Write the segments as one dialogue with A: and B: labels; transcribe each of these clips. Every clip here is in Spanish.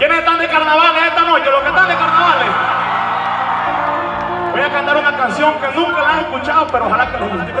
A: ¿Quiénes están de carnavales esta noche? Los que están de carnavales. Voy a cantar una canción que nunca la he escuchado, pero ojalá que les guste. ¿Qué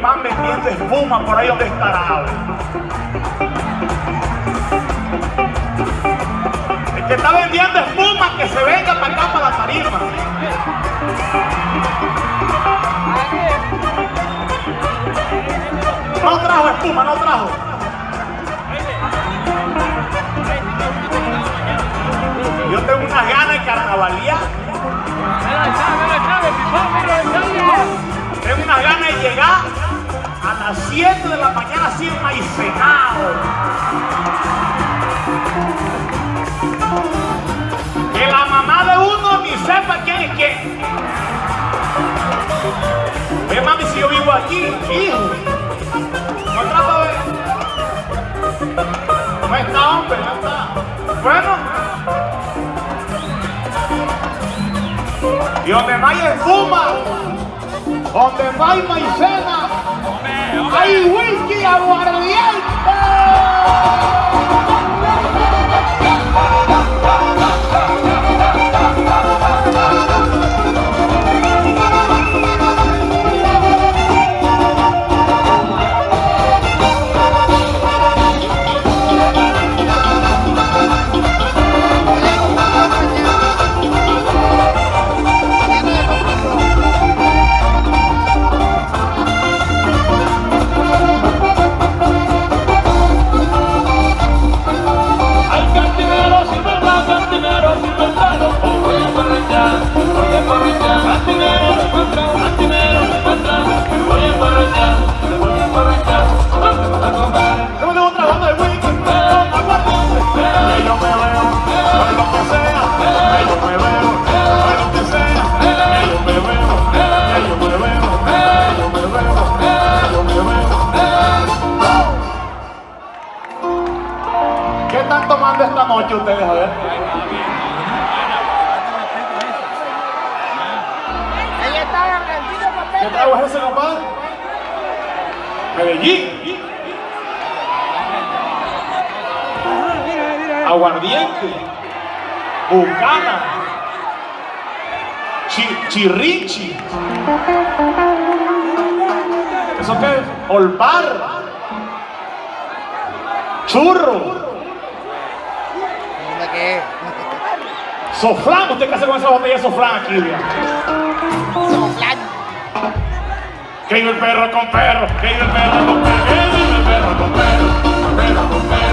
A: Man vendiendo espuma por ahí donde estará. El que está vendiendo espuma, que se venga para acá, para la tarima. No trajo espuma, no trajo. Yo tengo unas ganas de carnavalear. Tengo unas ganas de llegar a las 7 de la mañana así maicenado. Que la mamá de uno ni sepa quién es quién. Oye, mami, si yo vivo aquí, hijo. No trata de... No está, hombre, no está. Bueno. Y donde no espuma, donde no hay maicena, hay whisky aguardiente. ustedes, a ver. ¿Qué trago es ese, compadre? Medellín. Aguardiente. Bucana. Chi chirrichi. ¿Eso qué es? Olpar. Churro.
B: ¿Dónde qué?
A: Soflán. ¿Usted qué hace con esa botella de soflán aquí?
B: Soflán.
A: Que iba el perro con perro, que iba el perro con perro, que iba el perro con perro, perro con perro,